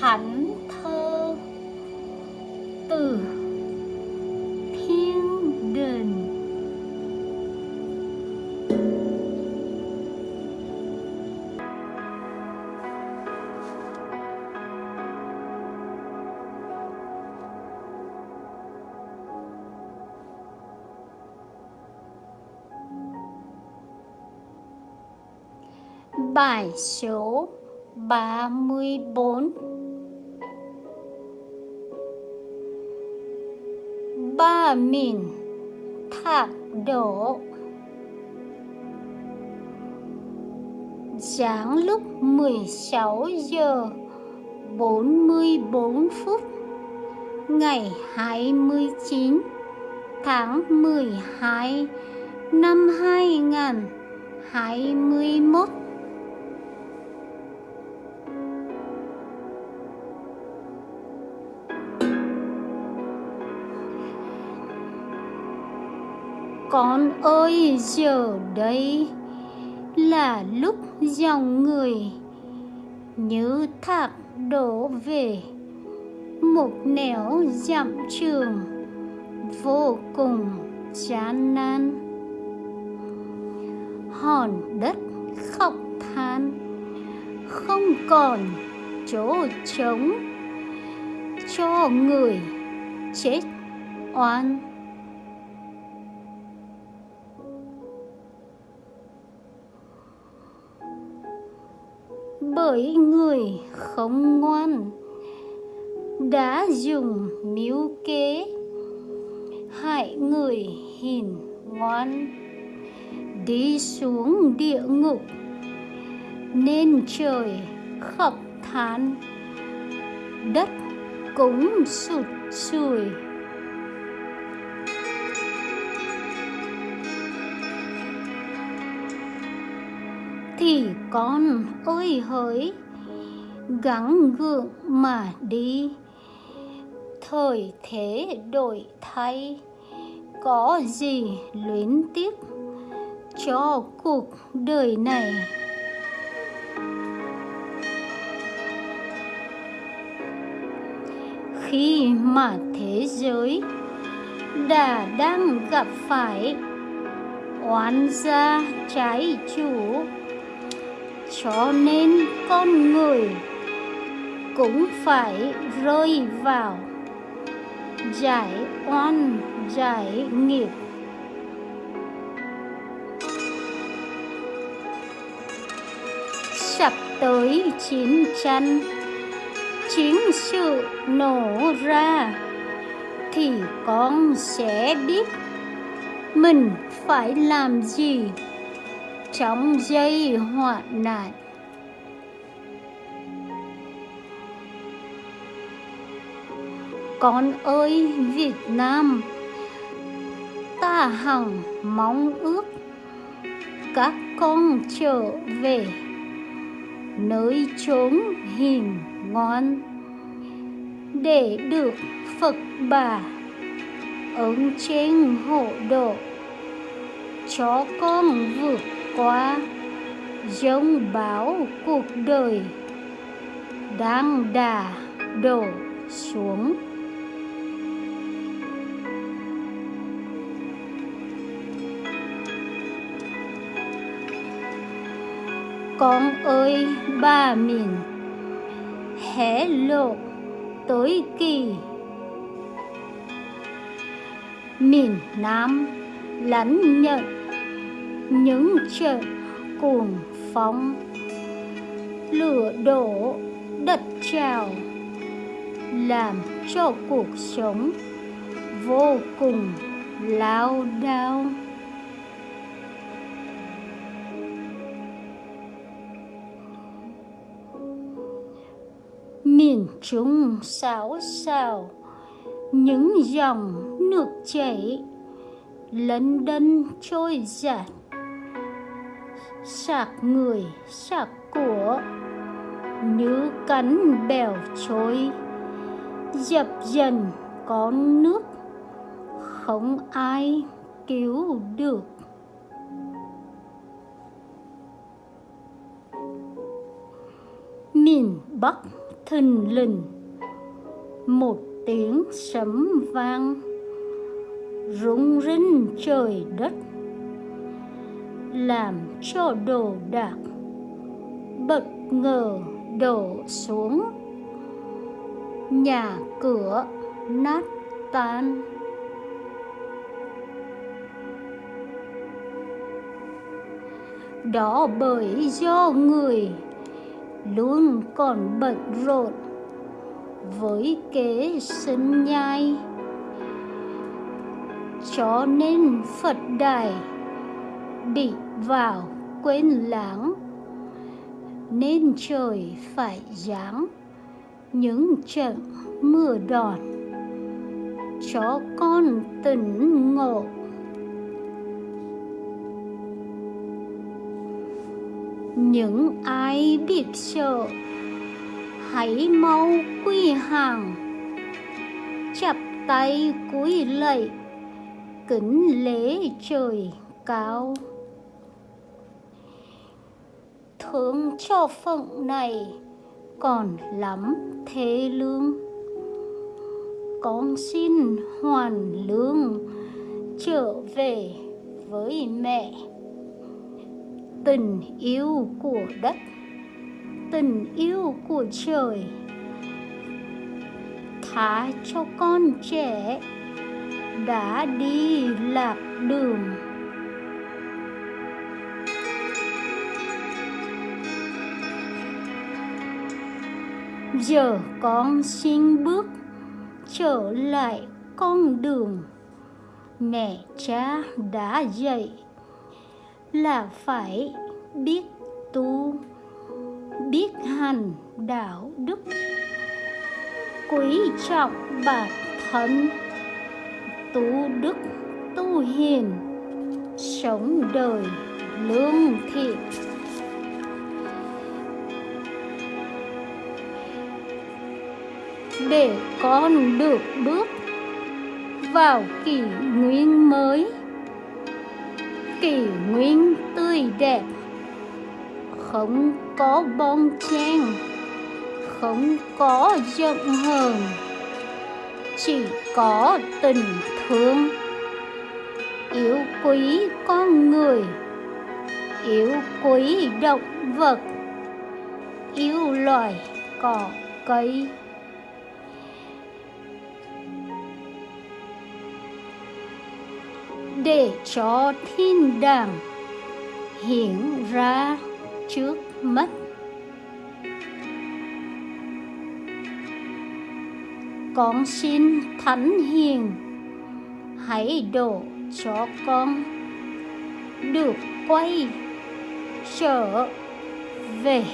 thánh thơ từ thiên đình Bài số 34 Ba mình Thạc đổ Giáng lúc 16 giờ 44 phút, Ngày 29 tháng 12 năm 2021 Con ơi, giờ đây là lúc dòng người như thác đổ về một nẻo dặm trường vô cùng chán nan hòn đất khóc than, không còn chỗ trống cho người chết oan. Bởi người không ngoan đã dùng mưu kế, hại người hiền ngoan, đi xuống địa ngục, nên trời khóc than, đất cũng sụt sùi. Con ơi hỡi, gắng gượng mà đi. Thời thế đổi thay, có gì luyến tiếc cho cuộc đời này? Khi mà thế giới đã đang gặp phải oán gia trái chủ cho nên con người cũng phải rơi vào giải oan, giải nghiệp. Sắp tới chiến tranh, chiến sự nổ ra thì con sẽ biết mình phải làm gì trong giây hoạn nạn. Con ơi, Việt Nam, ta hằng mong ước các con trở về nơi chốn hiền ngon để được Phật bà ứng trên hộ độ cho con vượt qua giống bão cuộc đời đang đà đổ xuống. Con ơi, ba miền, hé lộ tối kỳ. Miền Nam lãnh nhận những trận cuồng phong lửa đổ đất trào, làm cho cuộc sống vô cùng lao đao. Miền trung xáo xào, những dòng nước chảy, lấn đân trôi giạt sạc người, sạc của. Như cắn bèo trôi. Dập dần con nước. Không ai cứu được. Miền bắc thình lình. Một tiếng sấm vang. Rung rinh trời đất làm cho đồ đạc. Bất ngờ đổ xuống. Nhà cửa nát tan. Đó bởi do người luôn còn bận rộn với kế sinh nhai. Cho nên phật đài bị vào quên lãng. Nên trời phải giáng những trận mưa đòn cho con tỉnh ngộ. Những ai biết sợ, hãy mau quy hàng. Chắp tay cúi lạy, kính lễ trời cao thương cho phận này còn lắm thế lương. Con xin hoàn lương trở về với mẹ. Tình yêu của đất, tình yêu của trời. Thả cho con trẻ đã đi lạc đường. Giờ con xin bước trở lại con đường mẹ cha đã dạy. Là phải biết tu, biết hành đạo đức. Quý trọng bản thân, tu đức tu hiền, sống đời lương thiện. Để con được bước vào kỷ nguyên mới. Kỷ nguyên tươi đẹp, không có bon chen, không có giận hờn chỉ có tình thương. Yêu quý con người, yêu quý động vật, yêu loài cỏ cây. Để cho thiên đàng hiện ra trước mắt. Con xin thánh hiền, hãy đổ cho con được quay trở về.